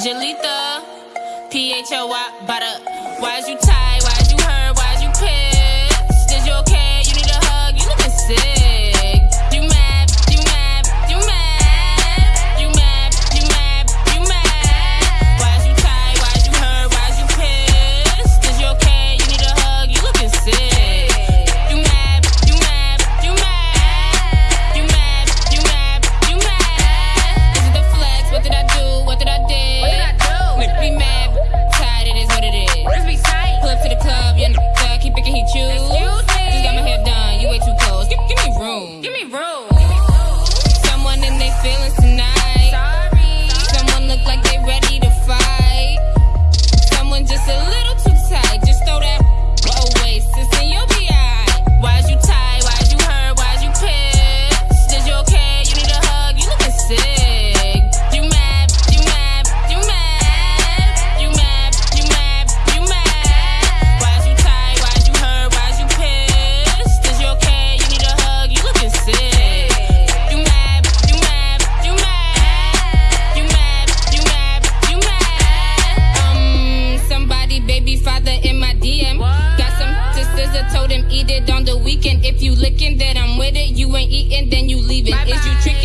Jalita, P H O Y, butter. is you tied? Why eat it on the weekend. If you lickin', that I'm with it, you ain't eatin', then you leave it. Bye -bye. Is you trickin'?